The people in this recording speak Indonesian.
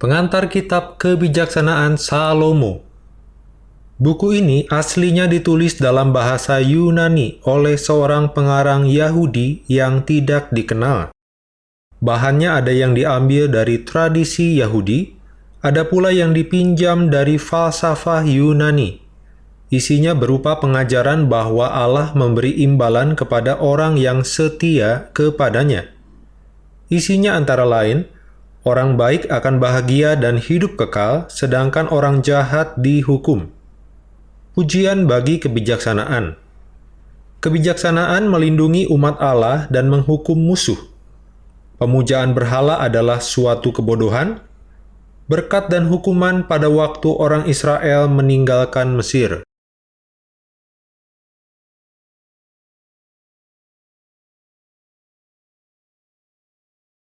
pengantar kitab kebijaksanaan Salomo. Buku ini aslinya ditulis dalam bahasa Yunani oleh seorang pengarang Yahudi yang tidak dikenal. Bahannya ada yang diambil dari tradisi Yahudi, ada pula yang dipinjam dari falsafah Yunani. Isinya berupa pengajaran bahwa Allah memberi imbalan kepada orang yang setia kepadanya. Isinya antara lain, orang baik akan bahagia dan hidup kekal, sedangkan orang jahat dihukum. Pujian bagi kebijaksanaan Kebijaksanaan melindungi umat Allah dan menghukum musuh. Pemujaan berhala adalah suatu kebodohan, berkat dan hukuman pada waktu orang Israel meninggalkan Mesir.